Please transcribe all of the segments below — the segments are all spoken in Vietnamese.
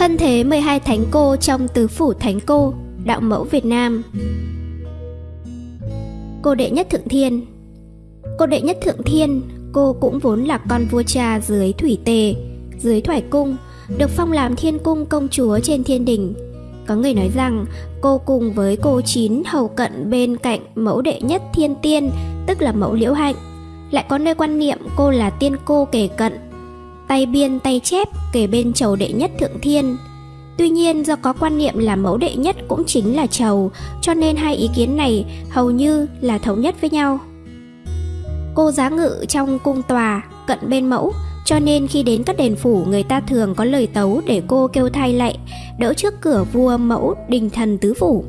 Thân thế 12 thánh cô trong tứ phủ thánh cô, đạo mẫu Việt Nam. Cô đệ nhất thượng thiên Cô đệ nhất thượng thiên, cô cũng vốn là con vua cha dưới thủy tề, dưới thoải cung, được phong làm thiên cung công chúa trên thiên đình. Có người nói rằng cô cùng với cô chín hầu cận bên cạnh mẫu đệ nhất thiên tiên, tức là mẫu liễu hạnh. Lại có nơi quan niệm cô là tiên cô kể cận, tay biên tay chép kể bên chầu đệ nhất thượng thiên. Tuy nhiên do có quan niệm là mẫu đệ nhất cũng chính là chầu, cho nên hai ý kiến này hầu như là thống nhất với nhau. Cô giá ngự trong cung tòa, cận bên mẫu, cho nên khi đến các đền phủ người ta thường có lời tấu để cô kêu thay lạy, đỡ trước cửa vua mẫu đình thần tứ phủ.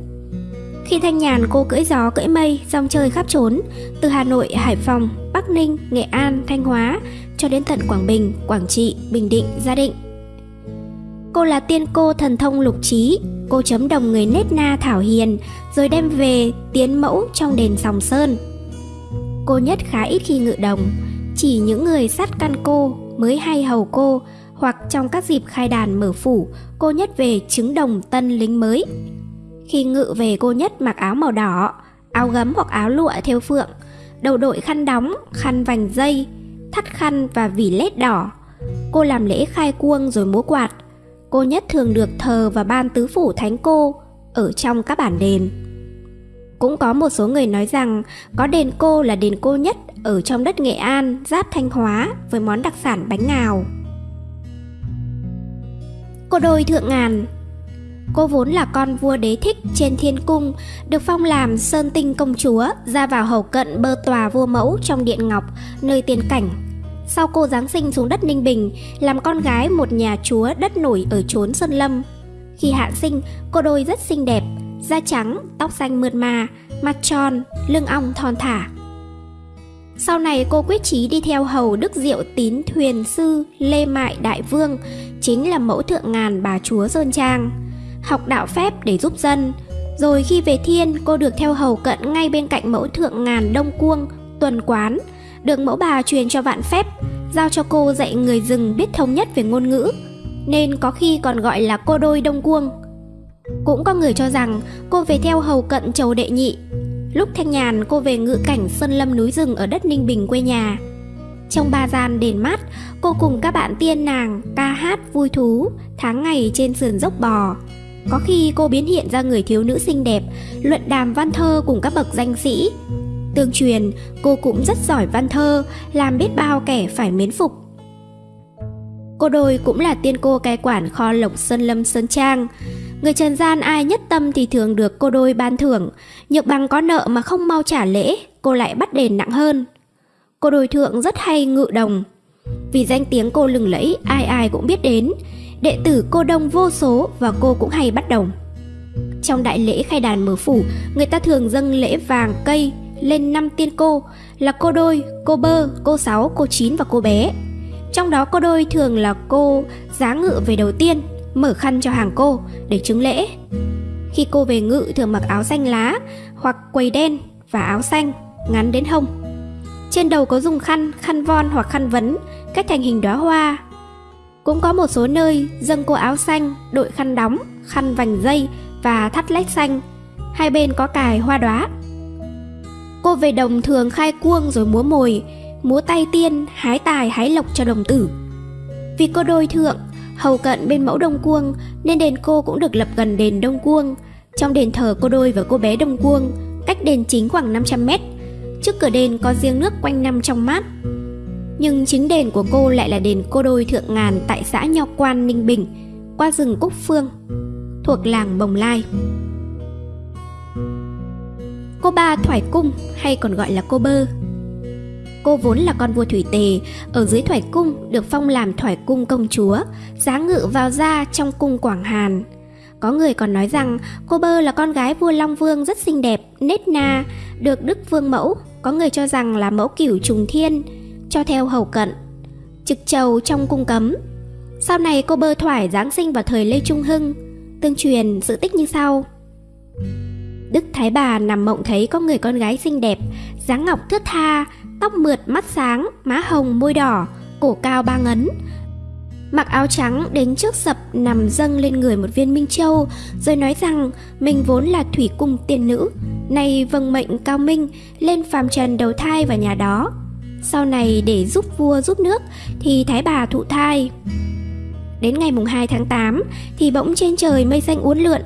Khi thanh nhàn cô cưỡi gió cưỡi mây, rong chơi khắp trốn, từ Hà Nội, Hải Phòng, Bắc Ninh, Nghệ An, Thanh Hóa, cho đến tận Quảng Bình, Quảng Trị, Bình Định, Gia Định. Cô là tiên cô thần thông lục trí, cô chấm đồng người nết na thảo hiền, rồi đem về tiến mẫu trong đền Sòng Sơn. Cô nhất khá ít khi ngự đồng, chỉ những người sát căn cô mới hay hầu cô, hoặc trong các dịp khai đàn mở phủ, cô nhất về chứng đồng tân lính mới. Khi ngự về cô nhất mặc áo màu đỏ, áo gấm hoặc áo lụa theo phượng, đầu đội khăn đóng, khăn vành dây, thắt khăn và vỉ lết đỏ. Cô làm lễ khai cuông rồi múa quạt. Cô nhất thường được thờ và ban tứ phủ thánh cô ở trong các bản đền. Cũng có một số người nói rằng có đền cô là đền cô nhất ở trong đất Nghệ An, giáp Thanh Hóa với món đặc sản bánh ngào. Cô đôi thượng ngàn Cô vốn là con vua đế thích trên thiên cung, được phong làm sơn tinh công chúa, ra vào hầu cận bơ tòa vua mẫu trong điện ngọc, nơi tiên cảnh. Sau cô Giáng sinh xuống đất Ninh Bình, làm con gái một nhà chúa đất nổi ở chốn Sơn Lâm. Khi hạ sinh, cô đôi rất xinh đẹp, da trắng, tóc xanh mượt mà, mặt tròn, lưng ong thon thả. Sau này cô quyết chí đi theo hầu Đức Diệu Tín Thuyền Sư Lê Mại Đại Vương, chính là mẫu thượng ngàn bà chúa Sơn Trang học đạo phép để giúp dân. Rồi khi về thiên, cô được theo hầu cận ngay bên cạnh mẫu thượng ngàn đông cuông, tuần quán, được mẫu bà truyền cho vạn phép, giao cho cô dạy người rừng biết thống nhất về ngôn ngữ, nên có khi còn gọi là cô đôi đông cuông. Cũng có người cho rằng cô về theo hầu cận chầu đệ nhị. Lúc thanh nhàn cô về ngự cảnh sơn lâm núi rừng ở đất Ninh Bình quê nhà. Trong ba gian đền mát, cô cùng các bạn tiên nàng ca hát vui thú, tháng ngày trên sườn dốc bò. Có khi cô biến hiện ra người thiếu nữ xinh đẹp, luận đàm văn thơ cùng các bậc danh sĩ. Tương truyền, cô cũng rất giỏi văn thơ, làm biết bao kẻ phải mến phục. Cô đôi cũng là tiên cô cai quản kho lộc Sơn Lâm Sơn Trang. Người trần gian ai nhất tâm thì thường được cô đôi ban thưởng, nhược bằng có nợ mà không mau trả lễ, cô lại bắt đền nặng hơn. Cô đôi thượng rất hay ngự đồng. Vì danh tiếng cô lừng lẫy ai ai cũng biết đến, đệ tử cô đông vô số và cô cũng hay bắt đồng. Trong đại lễ khai đàn mở phủ, người ta thường dâng lễ vàng cây lên năm tiên cô là cô đôi, cô bơ, cô sáu, cô chín và cô bé. Trong đó cô đôi thường là cô giá ngự về đầu tiên, mở khăn cho hàng cô để chứng lễ. Khi cô về ngự thường mặc áo xanh lá hoặc quầy đen và áo xanh ngắn đến hông. Trên đầu có dùng khăn, khăn von hoặc khăn vấn cách thành hình đóa hoa cũng có một số nơi dâng cô áo xanh, đội khăn đóng, khăn vành dây và thắt lách xanh. Hai bên có cài hoa đóa. Cô về đồng thường khai cuông rồi múa mồi, múa tay tiên, hái tài hái lộc cho đồng tử. Vì cô đôi thượng, hầu cận bên mẫu đông cuông nên đền cô cũng được lập gần đền đông cuông. Trong đền thờ cô đôi và cô bé đông cuông, cách đền chính khoảng 500 mét. Trước cửa đền có giếng nước quanh năm trong mát, nhưng chính đền của cô lại là đền cô đôi thượng ngàn tại xã Nho Quan, Ninh Bình, qua rừng Cúc Phương, thuộc làng Bồng Lai. Cô ba Thoải Cung hay còn gọi là cô Bơ. Cô vốn là con vua Thủy Tề, ở dưới Thoải Cung được phong làm Thoải Cung công chúa, giá ngự vào gia trong cung Quảng Hàn. Có người còn nói rằng cô Bơ là con gái vua Long Vương rất xinh đẹp, nết na, được Đức Vương mẫu. Có người cho rằng là mẫu cửu trùng thiên, cho theo hầu cận. Trực trầu trong cung cấm. Sau này cô bơ thoải giáng sinh vào thời lê trung hưng, tương truyền sự tích như sau. Đức thái bà nằm mộng thấy có người con gái xinh đẹp, dáng ngọc thướt tha, tóc mượt mắt sáng, má hồng, môi đỏ, cổ cao ba ngấn. Mặc áo trắng đến trước sập nằm dâng lên người một viên minh châu, rồi nói rằng mình vốn là thủy cung tiên nữ, nay vâng mệnh cao minh, lên phàm trần đầu thai vào nhà đó sau này để giúp vua giúp nước thì thái bà thụ thai. Đến ngày mùng 2 tháng 8 thì bỗng trên trời mây xanh uốn lượn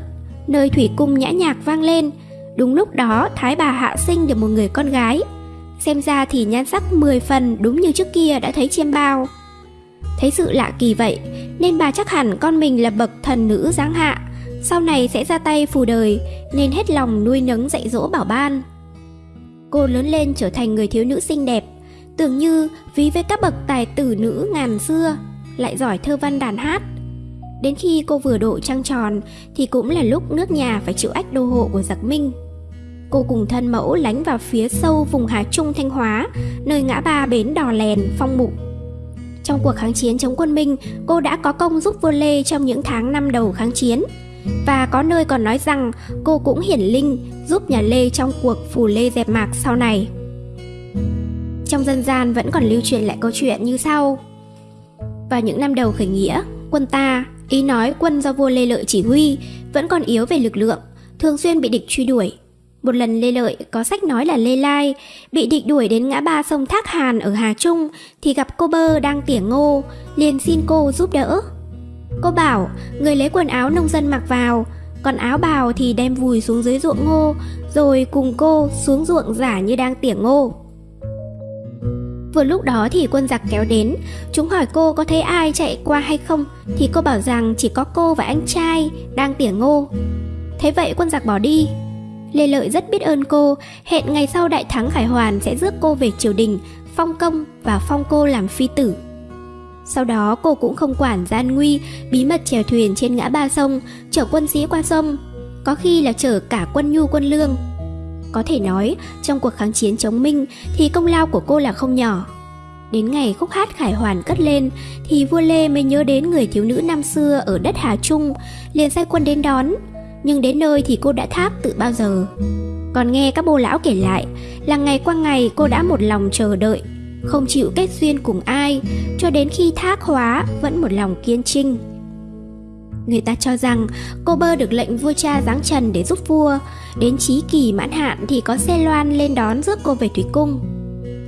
nơi thủy cung nhã nhạc vang lên. Đúng lúc đó thái bà hạ sinh được một người con gái. Xem ra thì nhan sắc 10 phần đúng như trước kia đã thấy chiêm bao. Thấy sự lạ kỳ vậy, nên bà chắc hẳn con mình là bậc thần nữ giáng hạ, sau này sẽ ra tay phù đời, nên hết lòng nuôi nấng dạy dỗ bảo ban. Cô lớn lên trở thành người thiếu nữ xinh đẹp, tưởng như ví với các bậc tài tử nữ ngàn xưa, lại giỏi thơ văn đàn hát. Đến khi cô vừa độ trăng tròn thì cũng là lúc nước nhà phải chịu ách đô hộ của giặc Minh. Cô cùng thân mẫu lánh vào phía sâu vùng Hà Trung Thanh Hóa, nơi ngã ba bến Đò Lèn, Phong Mục trong cuộc kháng chiến chống quân Minh, cô đã có công giúp vua Lê trong những tháng năm đầu kháng chiến. Và có nơi còn nói rằng cô cũng hiển linh giúp nhà Lê trong cuộc phù Lê dẹp mạc sau này. Trong dân gian vẫn còn lưu truyền lại câu chuyện như sau. Vào những năm đầu khởi nghĩa, quân ta, ý nói quân do vua Lê Lợi chỉ huy, vẫn còn yếu về lực lượng, thường xuyên bị địch truy đuổi. Một lần Lê Lợi có sách nói là Lê Lai bị địch đuổi đến ngã ba sông Thác Hàn ở Hà Trung thì gặp cô bơ đang tỉa ngô, liền xin cô giúp đỡ. Cô bảo người lấy quần áo nông dân mặc vào, còn áo bào thì đem vùi xuống dưới ruộng ngô, rồi cùng cô xuống ruộng giả như đang tỉa ngô. Vừa lúc đó thì quân giặc kéo đến, chúng hỏi cô có thấy ai chạy qua hay không, thì cô bảo rằng chỉ có cô và anh trai đang tỉa ngô. Thế vậy quân giặc bỏ đi, Lê Lợi rất biết ơn cô, hẹn ngày sau đại thắng Khải Hoàn sẽ rước cô về triều đình, phong công và phong cô làm phi tử. Sau đó cô cũng không quản gian nguy, bí mật chèo thuyền trên ngã ba sông, chở quân sĩ qua sông, có khi là chở cả quân nhu quân lương. Có thể nói, trong cuộc kháng chiến chống Minh thì công lao của cô là không nhỏ. Đến ngày khúc hát khải hoàn cất lên thì vua Lê mới nhớ đến người thiếu nữ năm xưa ở đất Hà Trung, liền sai quân đến đón, nhưng đến nơi thì cô đã thác từ bao giờ. Còn nghe các bô lão kể lại là ngày qua ngày cô đã một lòng chờ đợi, không chịu kết duyên cùng ai, cho đến khi thác hóa vẫn một lòng kiên trinh. Người ta cho rằng cô bơ được lệnh vua cha giáng trần để giúp vua, đến trí kỳ mãn hạn thì có xe loan lên đón rước cô về thủy cung.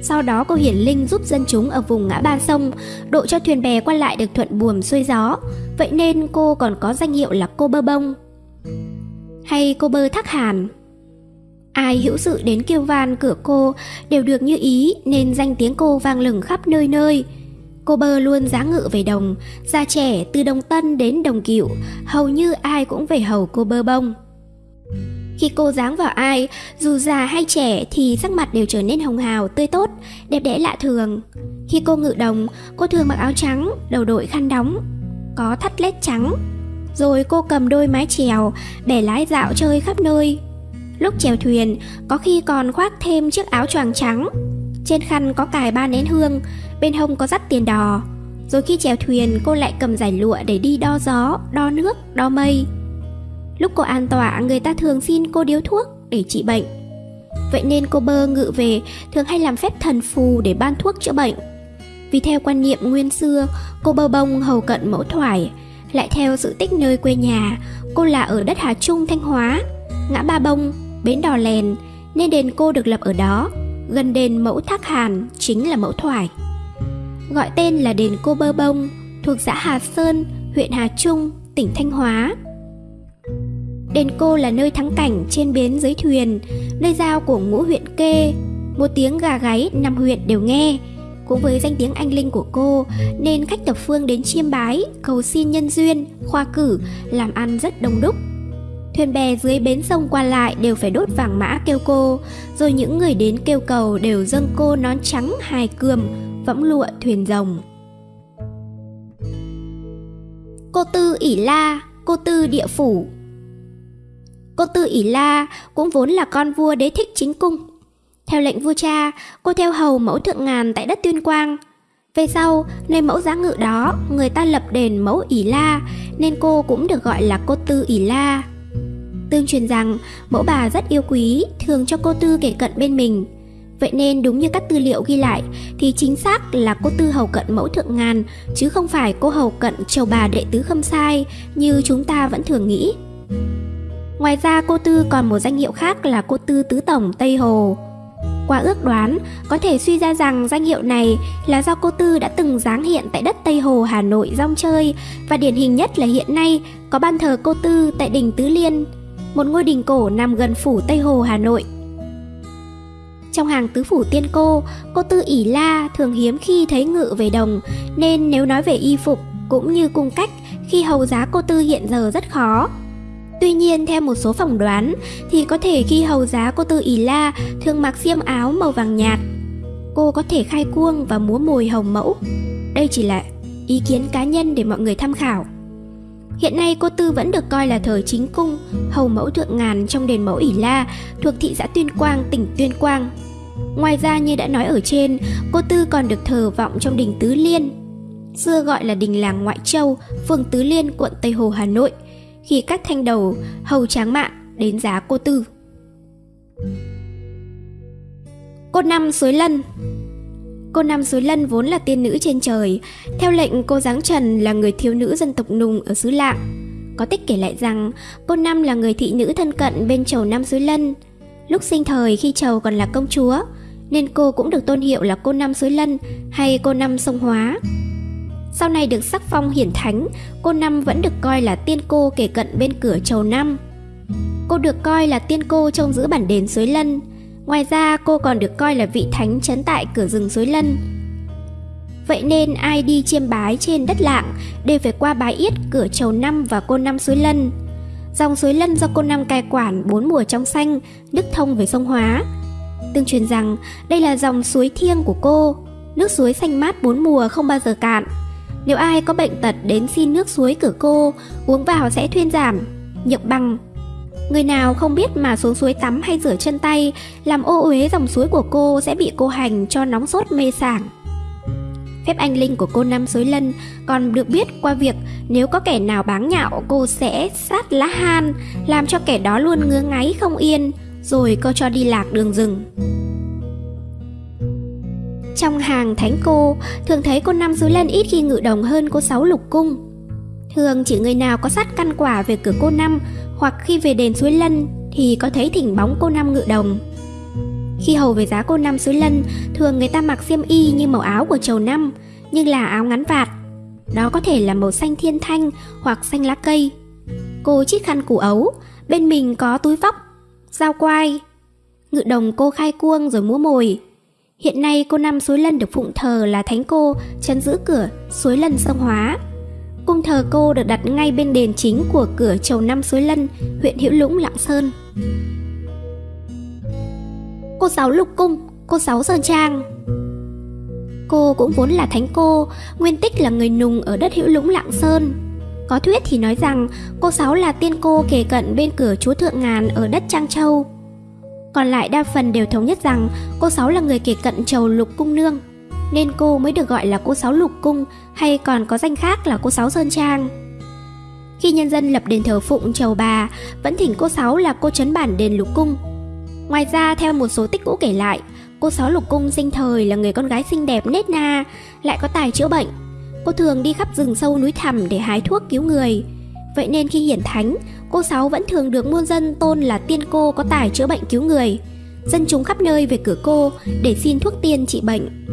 Sau đó cô hiển linh giúp dân chúng ở vùng ngã ba sông, độ cho thuyền bè qua lại được thuận buồm xuôi gió, vậy nên cô còn có danh hiệu là cô bơ bông hay cô bơ thắc hàn. Ai hữu sự đến kêu van cửa cô đều được như ý nên danh tiếng cô vang lừng khắp nơi nơi. Cô bơ luôn giá ngự về đồng, già trẻ từ đồng tân đến đồng cựu, hầu như ai cũng về hầu cô bơ bông. Khi cô dáng vào ai, dù già hay trẻ thì sắc mặt đều trở nên hồng hào, tươi tốt, đẹp đẽ lạ thường. Khi cô ngự đồng, cô thường mặc áo trắng, đầu đội khăn đóng, có thắt lết trắng, rồi cô cầm đôi mái chèo, bẻ lái dạo chơi khắp nơi. Lúc chèo thuyền, có khi còn khoác thêm chiếc áo choàng trắng. Trên khăn có cài ba nén hương, bên hông có dắt tiền đò. Rồi khi chèo thuyền, cô lại cầm giải lụa để đi đo gió, đo nước, đo mây. Lúc cô an tọa, người ta thường xin cô điếu thuốc để trị bệnh. Vậy nên cô bơ ngự về thường hay làm phép thần phù để ban thuốc chữa bệnh. Vì theo quan niệm nguyên xưa, cô bơ bông hầu cận mẫu thoải, lại theo sự tích nơi quê nhà, cô là ở đất Hà Trung, Thanh Hóa, ngã Ba Bông, bến Đò Lèn, nên đền cô được lập ở đó, gần đền Mẫu Thác Hàn chính là Mẫu Thoải. Gọi tên là đền Cô Bơ Bông, thuộc xã Hà Sơn, huyện Hà Trung, tỉnh Thanh Hóa. Đền Cô là nơi thắng cảnh trên bến dưới thuyền, nơi giao của ngũ huyện kê, một tiếng gà gáy năm huyện đều nghe, cũng với danh tiếng anh linh của cô nên khách thập phương đến chiêm bái, cầu xin nhân duyên, khoa cử, làm ăn rất đông đúc. Thuyền bè dưới bến sông qua lại đều phải đốt vàng mã kêu cô, rồi những người đến kêu cầu đều dâng cô nón trắng hài cườm, võng lụa thuyền rồng. Cô Tư ỉ La, cô Tư địa phủ Cô Tư ỉ La cũng vốn là con vua đế thích chính cung theo lệnh vua cha, cô theo hầu mẫu thượng ngàn tại đất Tuyên Quang. Về sau, nơi mẫu giá ngự đó, người ta lập đền mẫu ỉ la, nên cô cũng được gọi là cô tư ỉ la. Tương truyền rằng, mẫu bà rất yêu quý, thường cho cô tư kể cận bên mình. Vậy nên đúng như các tư liệu ghi lại thì chính xác là cô Tư hầu cận mẫu thượng ngàn chứ không phải cô hầu cận chầu bà đệ tứ khâm sai như chúng ta vẫn thường nghĩ. Ngoài ra cô Tư còn một danh hiệu khác là cô Tư Tứ Tổng Tây Hồ. Qua ước đoán, có thể suy ra rằng danh hiệu này là do cô Tư đã từng giáng hiện tại đất Tây Hồ Hà Nội rong chơi và điển hình nhất là hiện nay có ban thờ cô Tư tại đỉnh Tứ Liên, một ngôi đình cổ nằm gần phủ Tây Hồ Hà Nội. Trong hàng tứ phủ tiên cô, cô Tư ỉ la thường hiếm khi thấy ngự về đồng nên nếu nói về y phục cũng như cung cách khi hầu giá cô Tư hiện giờ rất khó. Tuy nhiên theo một số phỏng đoán thì có thể khi hầu giá cô Tư ỉ la thường mặc xiêm áo màu vàng nhạt. Cô có thể khai cuông và múa mồi hồng mẫu. Đây chỉ là ý kiến cá nhân để mọi người tham khảo. Hiện nay cô Tư vẫn được coi là thờ chính cung, hầu mẫu thượng ngàn trong đền mẫu ỉ la thuộc thị xã Tuyên Quang, tỉnh Tuyên Quang. Ngoài ra như đã nói ở trên, cô Tư còn được thờ vọng trong đình Tứ Liên, xưa gọi là đình làng Ngoại Châu, phường Tứ Liên, quận Tây Hồ, Hà Nội, khi các thanh đầu hầu tráng mạng đến giá cô Tư. Cô Năm Suối Lân Cô Nam Suối Lân vốn là tiên nữ trên trời, theo lệnh cô Giáng Trần là người thiếu nữ dân tộc Nùng ở xứ Lạng. Có tích kể lại rằng cô Nam là người thị nữ thân cận bên chầu Nam Suối Lân. Lúc sinh thời khi chầu còn là công chúa, nên cô cũng được tôn hiệu là cô Nam Suối Lân hay cô Năm Sông Hóa. Sau này được sắc phong hiển thánh, cô Năm vẫn được coi là tiên cô kể cận bên cửa chầu Năm. Cô được coi là tiên cô trông giữ bản đền Suối Lân. Ngoài ra cô còn được coi là vị thánh trấn tại cửa rừng Suối Lân. Vậy nên ai đi chiêm bái trên đất lạng đều phải qua bái yết cửa chầu Năm và cô Năm Suối Lân. Dòng suối Lân do cô Năm cai quản bốn mùa trong xanh, nước thông về sông Hóa, Tương truyền rằng đây là dòng suối thiêng của cô, nước suối xanh mát bốn mùa không bao giờ cạn. Nếu ai có bệnh tật đến xin nước suối cửa cô, uống vào sẽ thuyên giảm, nhược bằng. Người nào không biết mà xuống suối tắm hay rửa chân tay, làm ô uế dòng suối của cô sẽ bị cô hành cho nóng sốt mê sảng. Phép anh linh của cô Năm Suối Lân còn được biết qua việc nếu có kẻ nào báng nhạo cô sẽ sát lá han, làm cho kẻ đó luôn ngứa ngáy không yên, rồi cô cho đi lạc đường rừng. Trong hàng thánh cô, thường thấy cô năm suối lân ít khi ngự đồng hơn cô sáu lục cung. Thường chỉ người nào có sát căn quả về cửa cô năm hoặc khi về đền suối lân thì có thấy thỉnh bóng cô năm ngự đồng. Khi hầu về giá cô năm suối lân, thường người ta mặc xiêm y như màu áo của chầu năm, nhưng là áo ngắn vạt. Đó có thể là màu xanh thiên thanh hoặc xanh lá cây. Cô chiếc khăn củ ấu, bên mình có túi vóc dao quai. Ngự đồng cô khai cuông rồi múa mồi. Hiện nay cô Năm Suối Lân được phụng thờ là thánh cô, chấn giữ cửa Suối Lân sông Hóa. Cung thờ cô được đặt ngay bên đền chính của cửa chầu Năm Suối Lân, huyện Hữu Lũng, Lạng Sơn. Cô giáo Lục Cung, cô giáo Sơn Trang Cô cũng vốn là thánh cô, nguyên tích là người nùng ở đất Hữu Lũng Lạng Sơn, có thuyết thì nói rằng cô Sáu là tiên cô kề cận bên cửa chúa Thượng Ngàn ở đất Trang Châu. Còn lại đa phần đều thống nhất rằng cô Sáu là người kề cận chầu Lục Cung Nương, nên cô mới được gọi là cô Sáu Lục Cung hay còn có danh khác là cô Sáu Sơn Trang. Khi nhân dân lập đền thờ phụng chầu bà, vẫn thỉnh cô Sáu là cô trấn bản đền Lục Cung. Ngoài ra theo một số tích cũ kể lại, cô Sáu Lục Cung sinh thời là người con gái xinh đẹp nết na, lại có tài chữa bệnh, Cô thường đi khắp rừng sâu núi thẳm để hái thuốc cứu người. Vậy nên khi hiển thánh, cô Sáu vẫn thường được muôn dân tôn là tiên cô có tài chữa bệnh cứu người. Dân chúng khắp nơi về cửa cô để xin thuốc tiên trị bệnh.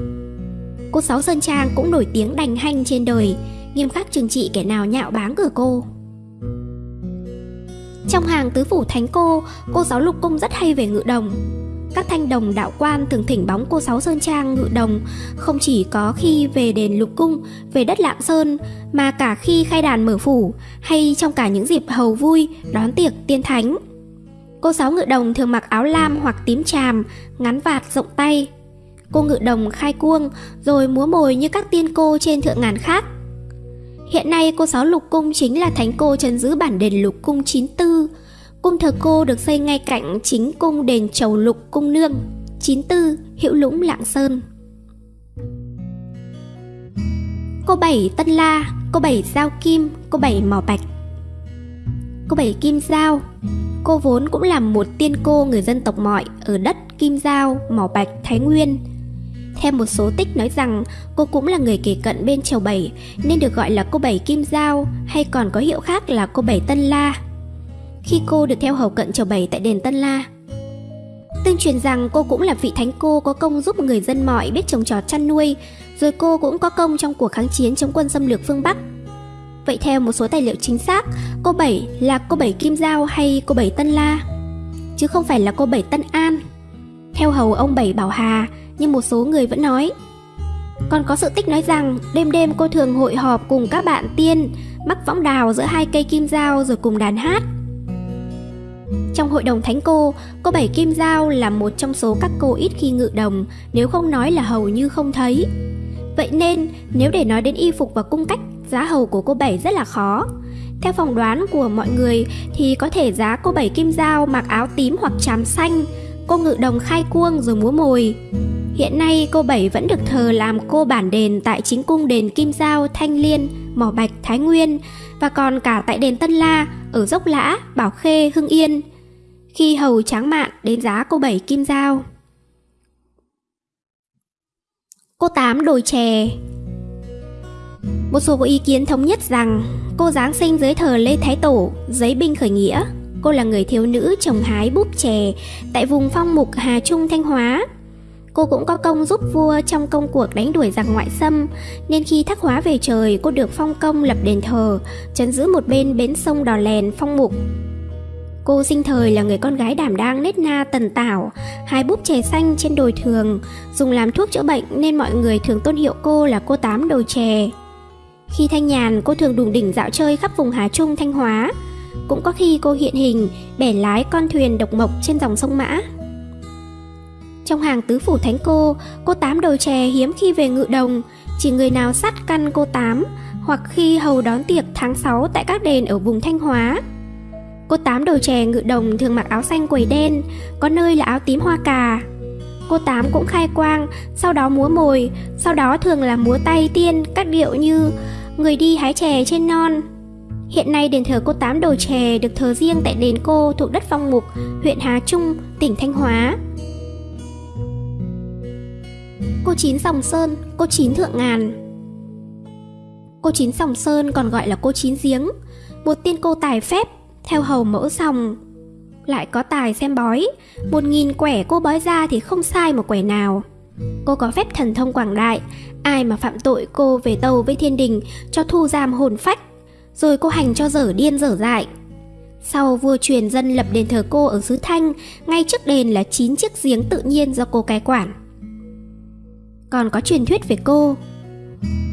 Cô Sáu Sơn Trang cũng nổi tiếng đành hanh trên đời, nghiêm khắc trừng trị kẻ nào nhạo báng cửa cô. Trong hàng tứ phủ thánh cô, cô Sáu Lục Cung rất hay về ngự đồng, các thanh đồng đạo quan thường thỉnh bóng cô Sáu Sơn Trang ngự đồng không chỉ có khi về đền Lục Cung, về đất Lạng Sơn mà cả khi khai đàn mở phủ hay trong cả những dịp hầu vui, đón tiệc tiên thánh. Cô Sáu ngự đồng thường mặc áo lam hoặc tím tràm, ngắn vạt rộng tay. Cô ngự đồng khai cuông rồi múa mồi như các tiên cô trên thượng ngàn khác. Hiện nay cô Sáu Lục Cung chính là thánh cô trấn giữ bản đền Lục Cung 94, Cung thờ cô được xây ngay cạnh chính cung đền Chầu Lục Cung Nương, 94, Hữu Lũng Lạng Sơn. Cô Bảy Tân La, cô Bảy Giao Kim, cô Bảy Mỏ Bạch Cô Bảy Kim Giao Cô vốn cũng là một tiên cô người dân tộc mọi ở đất Kim Giao, Mỏ Bạch, Thái Nguyên. Theo một số tích nói rằng cô cũng là người kể cận bên Chầu Bảy nên được gọi là cô Bảy Kim Giao hay còn có hiệu khác là cô Bảy Tân La. Khi cô được theo hầu cận Chầu Bảy tại đền Tân La, Tương truyền rằng cô cũng là vị thánh cô có công giúp người dân mọi biết trồng trọt chăn nuôi, rồi cô cũng có công trong cuộc kháng chiến chống quân xâm lược phương Bắc. Vậy theo một số tài liệu chính xác, cô Bảy là cô Bảy Kim Giao hay cô Bảy Tân La, chứ không phải là cô Bảy Tân An. Theo hầu ông Bảy Bảo Hà, nhưng một số người vẫn nói. Còn có sự tích nói rằng đêm đêm cô thường hội họp cùng các bạn tiên, mắc võng đào giữa hai cây kim dao rồi cùng đàn hát. Trong hội đồng thánh cô, cô Bảy Kim Giao là một trong số các cô ít khi ngự đồng, nếu không nói là hầu như không thấy. Vậy nên, nếu để nói đến y phục và cung cách, giá hầu của cô Bảy rất là khó. Theo phỏng đoán của mọi người thì có thể giá cô Bảy Kim Giao mặc áo tím hoặc tràm xanh, cô ngự đồng khai cuông rồi múa mồi. Hiện nay cô Bảy vẫn được thờ làm cô bản đền tại chính cung đền Kim Giao, Thanh Liên, Mỏ Bạch, Thái Nguyên và còn cả tại đền Tân La ở Dốc Lã, Bảo Khê, Hưng Yên. Khi hầu tráng mạn đến giá cô Bảy Kim Giao. Cô Tám đồi chè Một số có ý kiến thống nhất rằng cô Giáng sinh dưới thờ Lê Thái Tổ, giấy binh khởi nghĩa. Cô là người thiếu nữ trồng hái búp chè tại vùng phong mục Hà Trung Thanh Hóa Cô cũng có công giúp vua trong công cuộc đánh đuổi giặc ngoại xâm, nên khi thác hóa về trời, cô được phong công lập đền thờ, trấn giữ một bên bến sông Đò Lèn, phong mục. Cô sinh thời là người con gái đảm đang nết na tần tảo, hai búp chè xanh trên đồi thường, dùng làm thuốc chữa bệnh nên mọi người thường tôn hiệu cô là cô tám đồi chè. Khi thanh nhàn, cô thường đùng đỉnh dạo chơi khắp vùng Hà Trung, Thanh Hóa. Cũng có khi cô hiện hình, bẻ lái con thuyền độc mộc trên dòng sông Mã. Trong hàng tứ phủ thánh cô, cô tám đầu chè hiếm khi về ngự đồng, chỉ người nào sắt căn cô tám, hoặc khi hầu đón tiệc tháng 6 tại các đền ở vùng Thanh Hóa. Cô tám đầu chè ngự đồng thường mặc áo xanh quầy đen, có nơi là áo tím hoa cà. Cô tám cũng khai quang, sau đó múa mồi, sau đó thường là múa tay tiên các điệu như người đi hái chè trên non. Hiện nay đền thờ cô tám đầu chè được thờ riêng tại đền cô thuộc đất phong mục, huyện Hà Trung, tỉnh Thanh Hóa. Cô Chín Sòng Sơn, cô Chín Thượng Ngàn. Cô Chín Sòng Sơn còn gọi là cô Chín Giếng Một tiên cô tài phép, theo hầu mẫu sòng. Lại có tài xem bói Một nghìn quẻ cô bói ra thì không sai một quẻ nào. Cô có phép thần thông quảng đại Ai mà phạm tội cô về tàu với thiên đình Cho thu giam hồn phách. Rồi cô hành cho dở điên dở dại sau vua truyền dân lập đền thờ cô ở xứ Thanh, ngay trước đền là 9 chiếc giếng tự nhiên do cô cai quản còn có truyền thuyết về cô.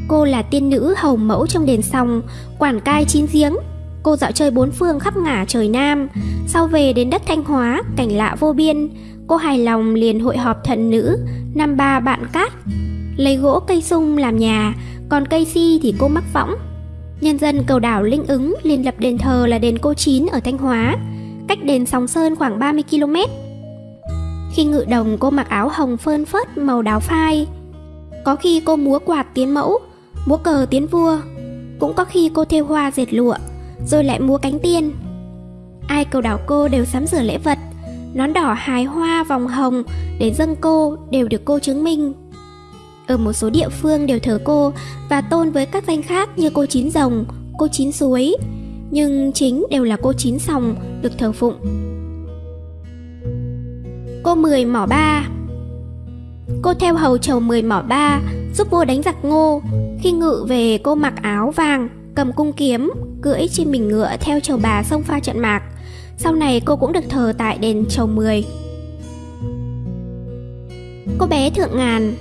Cô là tiên nữ hầu mẫu trong đền sòng, quản cai chín giếng. Cô dạo chơi bốn phương khắp ngả trời Nam, sau về đến đất Thanh Hóa, cảnh lạ vô biên. Cô hài lòng liền hội họp thần nữ, năm ba bạn cát. Lấy gỗ cây sung làm nhà, còn cây si thì cô mắc võng. Nhân dân cầu đảo Linh ứng liên lập đền thờ là đền cô Chín ở Thanh Hóa, cách đền sóng Sơn khoảng 30 km. Khi ngự đồng cô mặc áo hồng phơn phớt màu đào phai, có khi cô múa quạt tiến mẫu, múa cờ tiến vua, cũng có khi cô thêu hoa dệt lụa, rồi lại múa cánh tiên. Ai cầu đảo cô đều sắm sửa lễ vật, nón đỏ hài hoa vòng hồng để dâng cô đều được cô chứng minh. Ở một số địa phương đều thờ cô và tôn với các danh khác như cô chín rồng, cô chín suối, nhưng chính đều là cô chín sòng được thờ phụng. Cô mười mỏ ba Cô theo hầu chầu mười mỏ ba, giúp vua đánh giặc ngô. Khi ngự về cô mặc áo vàng, cầm cung kiếm, cưỡi trên mình ngựa theo chầu bà sông pha trận mạc. Sau này cô cũng được thờ tại đền chầu mười. Cô bé Thượng Ngàn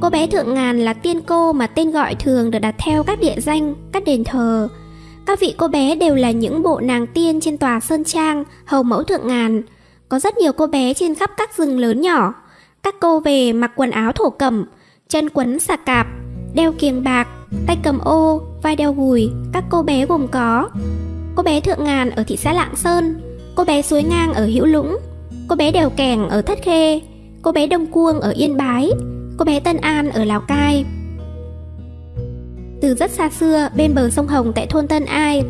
Cô bé Thượng Ngàn là tiên cô mà tên gọi thường được đặt theo các địa danh, các đền thờ. Các vị cô bé đều là những bộ nàng tiên trên tòa Sơn Trang, hầu mẫu Thượng Ngàn. Có rất nhiều cô bé trên khắp các rừng lớn nhỏ, các cô về mặc quần áo thổ cẩm, chân quấn xà cạp, đeo kiềng bạc, tay cầm ô, vai đeo gùi, các cô bé gồm có Cô bé Thượng Ngàn ở thị xã Lạng Sơn, cô bé Suối Ngang ở Hữu Lũng, cô bé Đèo Kèng ở Thất Khê, cô bé Đông Cuông ở Yên Bái, cô bé Tân An ở Lào Cai. Từ rất xa xưa, bên bờ sông Hồng tại thôn Tân Ai,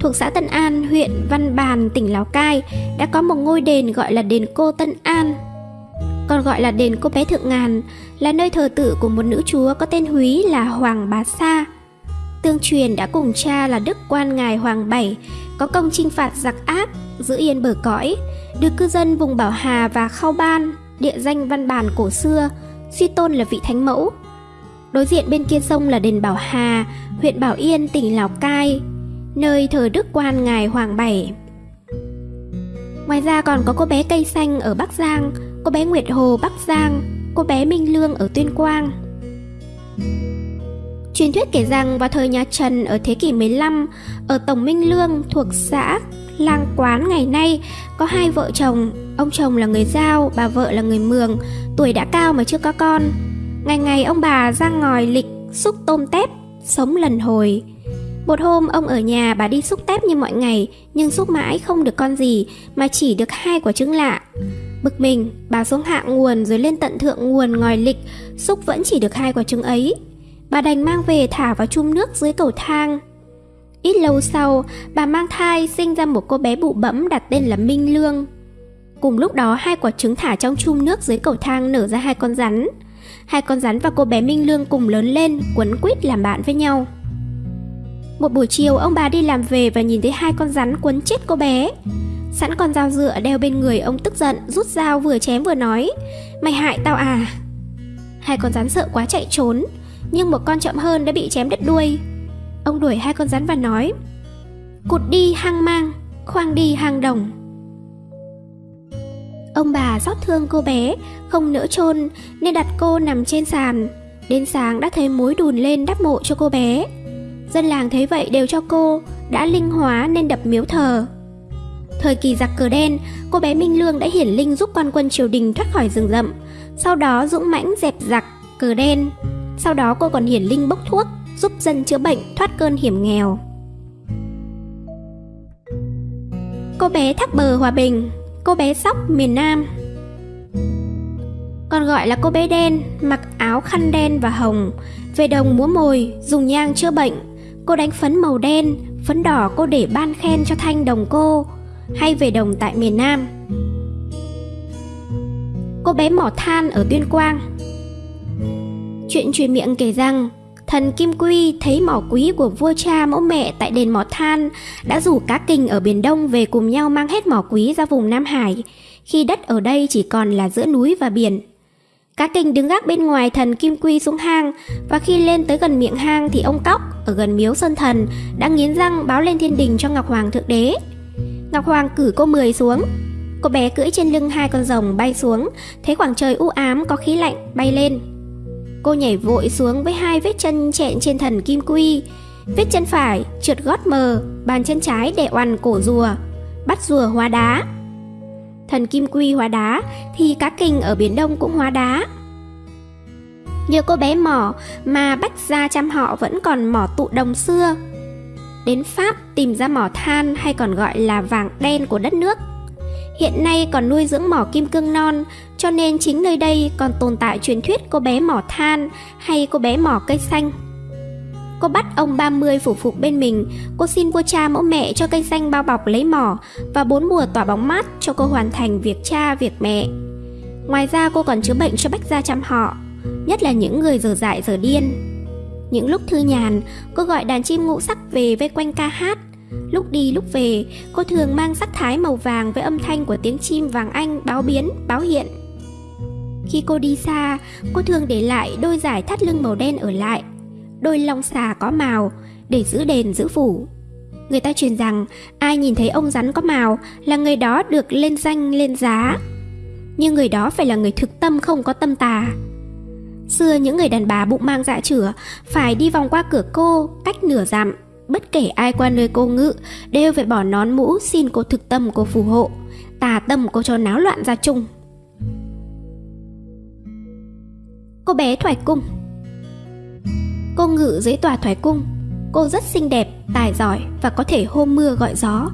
thuộc xã Tân An, huyện Văn Bàn, tỉnh Lào Cai, đã có một ngôi đền gọi là đền cô Tân An. Còn gọi là đền cô bé Thượng Ngàn, là nơi thờ tự của một nữ chúa có tên Húy là Hoàng Bá Sa. Tương truyền đã cùng cha là Đức Quan Ngài Hoàng Bảy, có công chinh phạt giặc ác, giữ yên bờ cõi, được cư dân vùng Bảo Hà và Khao Ban, địa danh văn bản cổ xưa, suy tôn là vị thánh mẫu. Đối diện bên kia sông là đền Bảo Hà, huyện Bảo Yên, tỉnh Lào Cai, nơi thờ Đức Quan Ngài Hoàng Bảy. Ngoài ra còn có cô bé cây xanh ở Bắc Giang, cô bé Nguyệt Hồ Bắc Giang, cô bé Minh Lương ở Tuyên Quang. Truyền thuyết kể rằng vào thời nhà Trần ở thế kỷ 15, ở Tổng Minh Lương thuộc xã Lang Quán ngày nay có hai vợ chồng, ông chồng là người Giao, bà vợ là người Mường, tuổi đã cao mà chưa có con. Ngày ngày ông bà ra ngòi lịch xúc tôm tép, sống lần hồi. Một hôm ông ở nhà bà đi xúc tép như mọi ngày Nhưng xúc mãi không được con gì Mà chỉ được hai quả trứng lạ Bực mình bà xuống hạ nguồn rồi lên tận thượng nguồn ngòi lịch Xúc vẫn chỉ được hai quả trứng ấy Bà đành mang về thả vào chum nước dưới cầu thang Ít lâu sau, bà mang thai, sinh ra một cô bé bụ bẫm đặt tên là Minh Lương. Cùng lúc đó, hai quả trứng thả trong chum nước dưới cầu thang nở ra hai con rắn. Hai con rắn và cô bé Minh Lương cùng lớn lên, quấn quýt làm bạn với nhau. Một buổi chiều, ông bà đi làm về và nhìn thấy hai con rắn quấn chết cô bé. Sẵn con dao dựa đeo bên người, ông tức giận, Rút dao vừa chém vừa nói, Mày hại tao à. Hai con rắn sợ quá chạy trốn, Nhưng một con chậm hơn đã bị chém đứt đuôi. Ông đuổi hai con rắn và nói Cụt đi hang mang Khoang đi hang đồng. Ông bà xót thương cô bé Không nỡ chôn Nên đặt cô nằm trên sàn. Đến sáng đã thấy mối đùn lên đắp mộ cho cô bé. Dân làng thấy vậy đều cho cô đã linh hóa nên đập miếu thờ. Thời kỳ giặc cờ đen, cô bé Minh Lương đã hiển linh giúp quan quân triều đình thoát khỏi rừng rậm, sau đó dũng mãnh dẹp giặc cờ đen. Sau đó cô còn hiển linh bốc thuốc, giúp dân chữa bệnh thoát cơn hiểm nghèo. Cô bé thác bờ Hòa Bình, cô bé sóc miền Nam. Còn gọi là cô bé đen, mặc áo khăn đen và hồng, về đồng múa mồi, dùng nhang chữa bệnh, Cô đánh phấn màu đen, phấn đỏ cô để ban khen cho thanh đồng cô Hay về đồng tại miền Nam. Cô bé mỏ than ở Tuyên Quang. Chuyện truyền miệng kể rằng Thần Kim Quy thấy mỏ quý của vua cha mẫu mẹ tại đền mỏ than đã rủ cá kình ở Biển Đông về cùng nhau mang hết mỏ quý ra vùng Nam Hải, khi đất ở đây chỉ còn là giữa núi và biển. Cá kình đứng gác bên ngoài thần Kim Quy xuống hang và khi lên tới gần miệng hang thì ông Cóc ở gần miếu Sơn Thần đã nghiến răng báo lên thiên đình cho Ngọc Hoàng Thượng Đế. Ngọc Hoàng cử cô Mười xuống. Cô bé cưỡi trên lưng hai con rồng bay xuống, thấy khoảng trời u ám có khí lạnh bay lên. Cô nhảy vội xuống với hai vết chân chẹn trên thần Kim Quy. Vết chân phải trượt gót mờ, bàn chân trái đè oằn cổ rùa, bắt rùa hóa đá. Thần Kim Quy hóa đá thì cá kình ở Biển Đông cũng hóa đá. Nhờ cô bé mỏ mà Bách Gia chăm họ vẫn còn mỏ tụ đồng xưa. Đến Pháp tìm ra mỏ than hay còn gọi là vàng đen của đất nước. Hiện nay còn nuôi dưỡng mỏ kim cương non, cho nên chính nơi đây còn tồn tại truyền thuyết cô bé mỏ than hay cô bé mỏ cây xanh. Cô bắt ông 30 phủ phục bên mình, cô xin vua cha mẫu mẹ cho cây xanh bao bọc lấy mỏ và bốn mùa tỏa bóng mát cho cô hoàn thành việc cha, việc mẹ. Ngoài ra cô còn chữa bệnh cho bách gia chăm họ, nhất là những người dở dại dở điên. Những lúc thư nhàn, cô gọi đàn chim ngũ sắc về vây quanh ca hát. Lúc đi lúc về, cô thường mang sắc thái màu vàng với âm thanh của tiếng chim vàng anh báo biến, báo hiện. Khi cô đi xa, cô thường để lại đôi giải thắt lưng màu đen ở lại, đôi long xà có màu để giữ đền giữ phủ. Người ta truyền rằng ai nhìn thấy ông rắn có màu là người đó được lên danh lên giá. Nhưng người đó phải là người thực tâm không có tâm tà, Xưa những người đàn bà bụng mang dạ chửa phải đi vòng qua cửa cô cách nửa dặm. Bất kể ai qua nơi cô ngự đều phải bỏ nón mũ xin cô thực tâm cô phù hộ. Tà tâm cô cho náo loạn ra chung. Cô bé Thoải Cung Cô ngự dưới tòa Thoải Cung Cô rất xinh đẹp, tài giỏi và có thể hô mưa gọi gió